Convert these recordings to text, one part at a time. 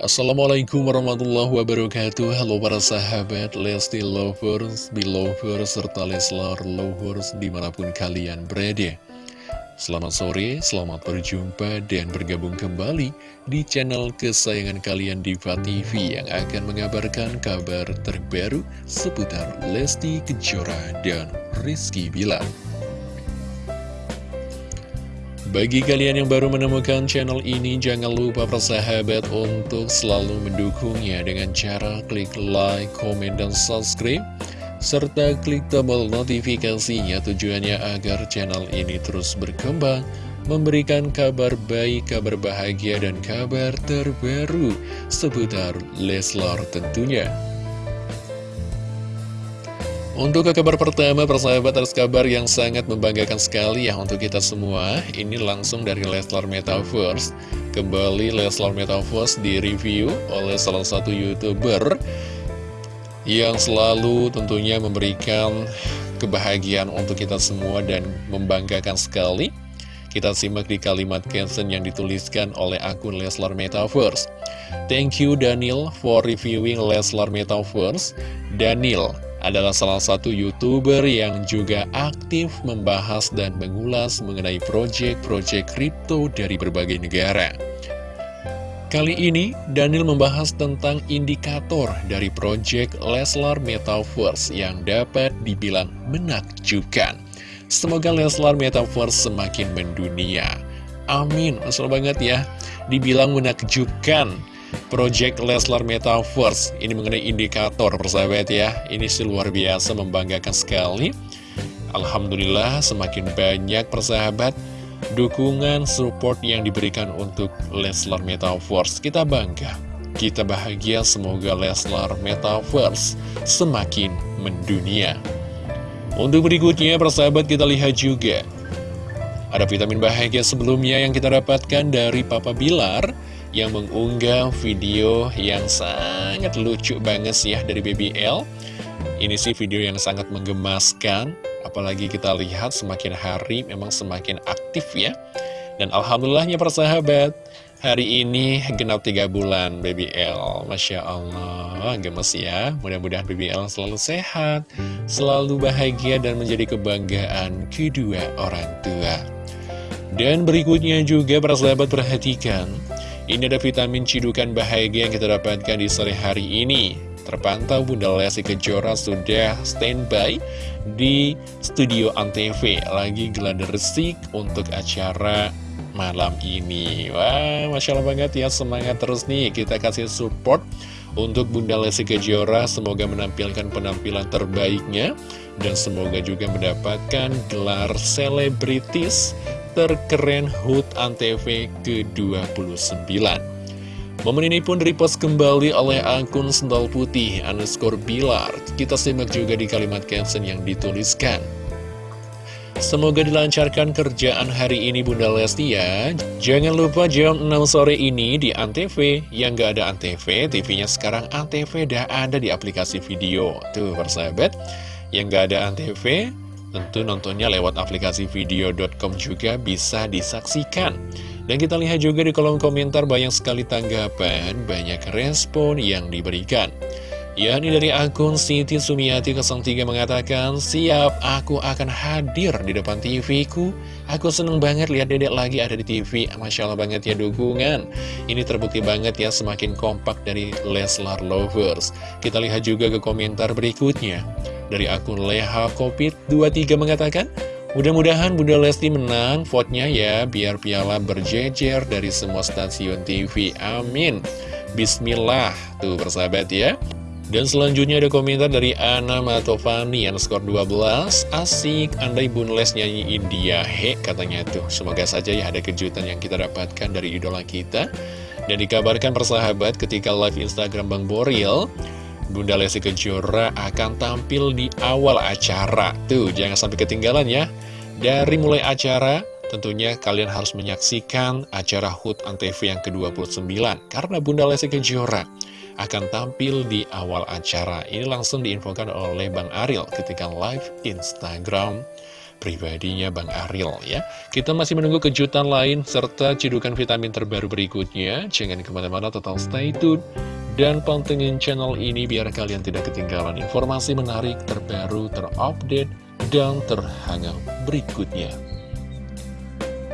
Assalamualaikum warahmatullahi wabarakatuh. Halo para sahabat Lesti Lovers, Belovers, serta Leslar Lovers di mana pun kalian berada. Selamat sore, selamat berjumpa dan bergabung kembali di channel kesayangan kalian Diva TV Yang akan mengabarkan kabar terbaru seputar Lesti Kejora dan Rizky Bilar bagi kalian yang baru menemukan channel ini, jangan lupa persahabat untuk selalu mendukungnya dengan cara klik like, komen, dan subscribe. Serta klik tombol notifikasinya tujuannya agar channel ini terus berkembang, memberikan kabar baik, kabar bahagia, dan kabar terbaru seputar Leslar tentunya. Untuk ke kabar pertama, persahabat atas kabar yang sangat membanggakan sekali ya untuk kita semua. Ini langsung dari Leslar Metaverse. Kembali Leslar Metaverse direview oleh salah satu YouTuber yang selalu tentunya memberikan kebahagiaan untuk kita semua dan membanggakan sekali. Kita simak di kalimat caption yang dituliskan oleh akun Leslar Metaverse. Thank you Daniel for reviewing Leslar Metaverse. Daniel, adalah salah satu youtuber yang juga aktif membahas dan mengulas mengenai proyek-proyek kripto dari berbagai negara. Kali ini, Daniel membahas tentang indikator dari proyek Leslar Metaverse yang dapat dibilang menakjubkan. Semoga Leslar Metaverse semakin mendunia. Amin, asal banget ya. Dibilang menakjubkan Project Leslar Metaverse Ini mengenai indikator persahabat ya. Ini sih luar biasa membanggakan sekali. Alhamdulillah semakin banyak persahabat Dukungan support yang diberikan untuk Leslar Metaverse Kita bangga Kita bahagia semoga Leslar Metaverse semakin mendunia. Untuk berikutnya persahabat kita lihat juga. Ada vitamin bahagia sebelumnya yang kita dapatkan dari Papa Bilar yang mengunggah video yang sangat lucu banget sih ya dari BBL Ini sih video yang sangat menggemaskan, apalagi kita lihat semakin hari memang semakin aktif ya. Dan Alhamdulillahnya persahabat, hari ini genap 3 bulan BBL, Masya Allah, gemes ya. Mudah-mudahan BBL selalu sehat, selalu bahagia dan menjadi kebanggaan kedua orang tua. Dan berikutnya juga persahabat perhatikan ini ada vitamin cidukan bahagia yang kita dapatkan di sore hari ini. Terpantau Bunda Lesti Kejora sudah standby di studio Antv. Lagi gelada resik untuk acara malam ini. Wah, Masya Allah banget ya, semangat terus nih. Kita kasih support untuk Bunda Lesti Kejora. Semoga menampilkan penampilan terbaiknya. Dan semoga juga mendapatkan gelar selebritis terkeren HUT ANTV ke-29. Momen ini pun repost kembali oleh akun Sendal Putih underscore Bilar. Kita simak juga di kalimat caption yang dituliskan. Semoga dilancarkan kerjaan hari ini Bunda Lesti ya. Jangan lupa jam 6 sore ini di Antv. Yang gak ada Antv, TV-nya sekarang Antv dah ada di aplikasi video. Tuh persahabat, yang gak ada Antv, Tentu nontonnya lewat aplikasi video.com juga bisa disaksikan. Dan kita lihat juga di kolom komentar banyak sekali tanggapan, banyak respon yang diberikan. Ya, ini dari akun Siti Sumiati 03 mengatakan, Siap, aku akan hadir di depan TV ku. Aku seneng banget lihat dedek lagi ada di TV. Masya Allah banget ya dukungan. Ini terbukti banget ya semakin kompak dari Leslar Lovers. Kita lihat juga ke komentar berikutnya. Dari akun Leha Kopit 23 mengatakan, Mudah-mudahan Bunda Lesti menang vote-nya ya, biar piala berjejer dari semua stasiun TV. Amin. Bismillah. Tuh persahabat ya. Dan selanjutnya ada komentar dari Ana Matovani yang skor 12 Asik, andai Bunda Les nyanyi India He, katanya tuh Semoga saja ya ada kejutan yang kita dapatkan dari idola kita Dan dikabarkan persahabat ketika live Instagram Bang Boril Bunda Lesti Kejora akan tampil di awal acara. Tuh, jangan sampai ketinggalan ya. Dari mulai acara, tentunya kalian harus menyaksikan acara HUT Antv yang ke-29. Karena Bunda Lesti Kejora akan tampil di awal acara. Ini langsung diinfokan oleh Bang Ariel ketika live Instagram pribadinya Bang Aril ya. Kita masih menunggu kejutan lain serta cidukan vitamin terbaru berikutnya. Jangan ke mana-mana total stay tune. Dan pantengin channel ini biar kalian tidak ketinggalan informasi menarik, terbaru, terupdate, dan terhangat berikutnya.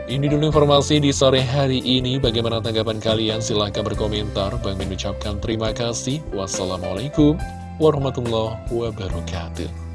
Ini dulu informasi di sore hari ini. Bagaimana tanggapan kalian? Silahkan berkomentar. Bang mengucapkan terima kasih. Wassalamualaikum warahmatullahi wabarakatuh.